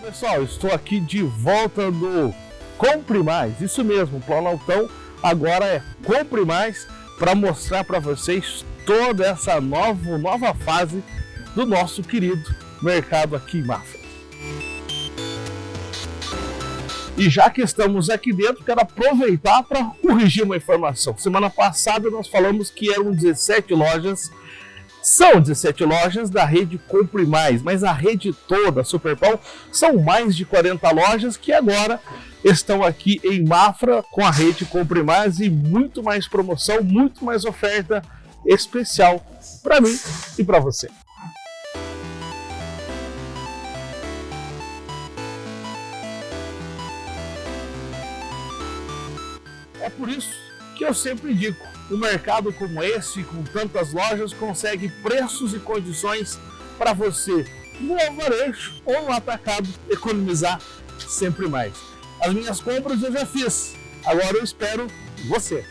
pessoal, estou aqui de volta no Compre Mais, isso mesmo, o Planaltão agora é Compre Mais para mostrar para vocês toda essa nova, nova fase do nosso querido mercado aqui em Mafra. E já que estamos aqui dentro, quero aproveitar para corrigir uma informação. Semana passada nós falamos que eram 17 lojas são 17 lojas da rede Compre Mais, mas a rede toda, Superpão, são mais de 40 lojas que agora estão aqui em Mafra com a rede Compre Mais e muito mais promoção, muito mais oferta especial para mim e para você. É por isso que eu sempre digo, um mercado como esse, com tantas lojas, consegue preços e condições para você no varejo ou no atacado economizar sempre mais. As minhas compras eu já fiz, agora eu espero você.